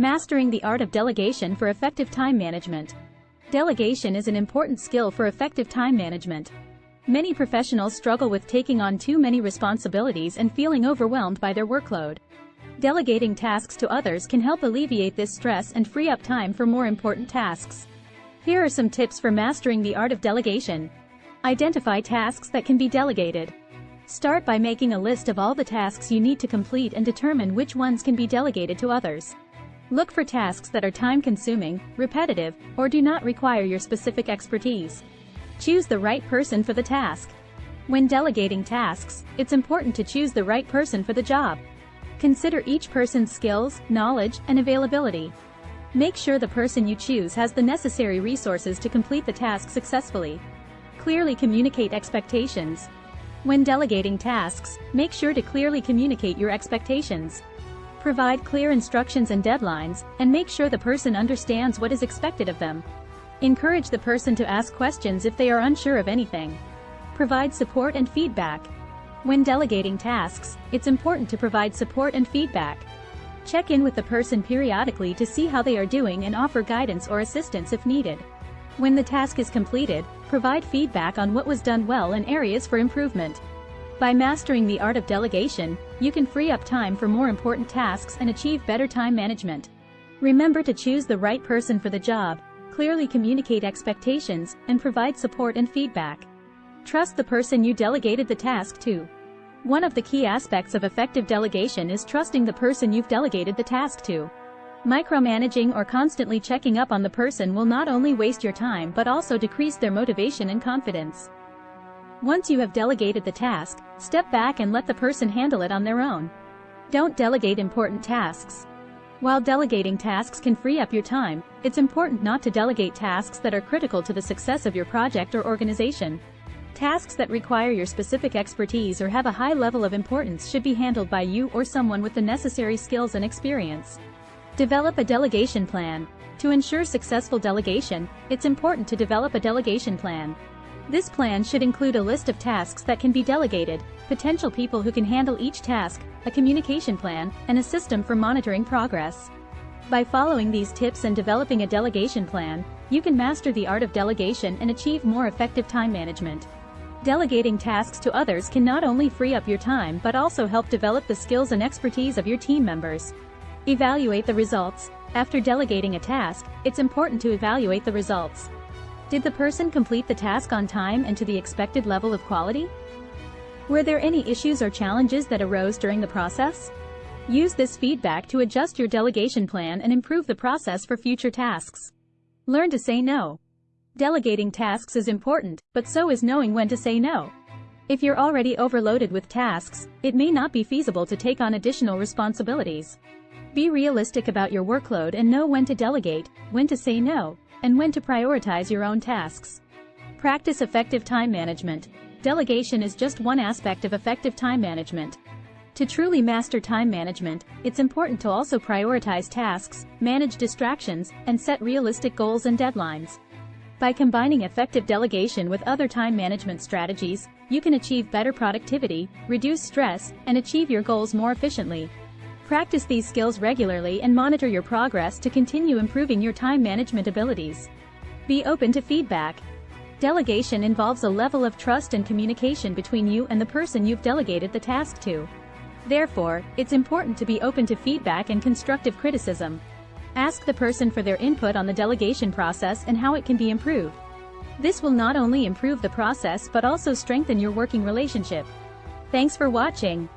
Mastering the art of delegation for effective time management. Delegation is an important skill for effective time management. Many professionals struggle with taking on too many responsibilities and feeling overwhelmed by their workload. Delegating tasks to others can help alleviate this stress and free up time for more important tasks. Here are some tips for mastering the art of delegation. Identify tasks that can be delegated. Start by making a list of all the tasks you need to complete and determine which ones can be delegated to others. Look for tasks that are time-consuming, repetitive, or do not require your specific expertise. Choose the right person for the task. When delegating tasks, it's important to choose the right person for the job. Consider each person's skills, knowledge, and availability. Make sure the person you choose has the necessary resources to complete the task successfully. Clearly communicate expectations. When delegating tasks, make sure to clearly communicate your expectations. Provide clear instructions and deadlines, and make sure the person understands what is expected of them. Encourage the person to ask questions if they are unsure of anything. Provide support and feedback. When delegating tasks, it's important to provide support and feedback. Check in with the person periodically to see how they are doing and offer guidance or assistance if needed. When the task is completed, provide feedback on what was done well and areas for improvement. By mastering the art of delegation, you can free up time for more important tasks and achieve better time management. Remember to choose the right person for the job, clearly communicate expectations, and provide support and feedback. Trust the person you delegated the task to. One of the key aspects of effective delegation is trusting the person you've delegated the task to. Micromanaging or constantly checking up on the person will not only waste your time but also decrease their motivation and confidence. Once you have delegated the task, step back and let the person handle it on their own. Don't delegate important tasks. While delegating tasks can free up your time, it's important not to delegate tasks that are critical to the success of your project or organization. Tasks that require your specific expertise or have a high level of importance should be handled by you or someone with the necessary skills and experience. Develop a delegation plan. To ensure successful delegation, it's important to develop a delegation plan. This plan should include a list of tasks that can be delegated, potential people who can handle each task, a communication plan, and a system for monitoring progress. By following these tips and developing a delegation plan, you can master the art of delegation and achieve more effective time management. Delegating tasks to others can not only free up your time but also help develop the skills and expertise of your team members. Evaluate the results. After delegating a task, it's important to evaluate the results. Did the person complete the task on time and to the expected level of quality? Were there any issues or challenges that arose during the process? Use this feedback to adjust your delegation plan and improve the process for future tasks. Learn to say no. Delegating tasks is important, but so is knowing when to say no. If you're already overloaded with tasks, it may not be feasible to take on additional responsibilities. Be realistic about your workload and know when to delegate, when to say no, and when to prioritize your own tasks. Practice effective time management. Delegation is just one aspect of effective time management. To truly master time management, it's important to also prioritize tasks, manage distractions, and set realistic goals and deadlines. By combining effective delegation with other time management strategies, you can achieve better productivity, reduce stress, and achieve your goals more efficiently. Practice these skills regularly and monitor your progress to continue improving your time management abilities. Be open to feedback. Delegation involves a level of trust and communication between you and the person you've delegated the task to. Therefore, it's important to be open to feedback and constructive criticism. Ask the person for their input on the delegation process and how it can be improved. This will not only improve the process but also strengthen your working relationship. Thanks for watching.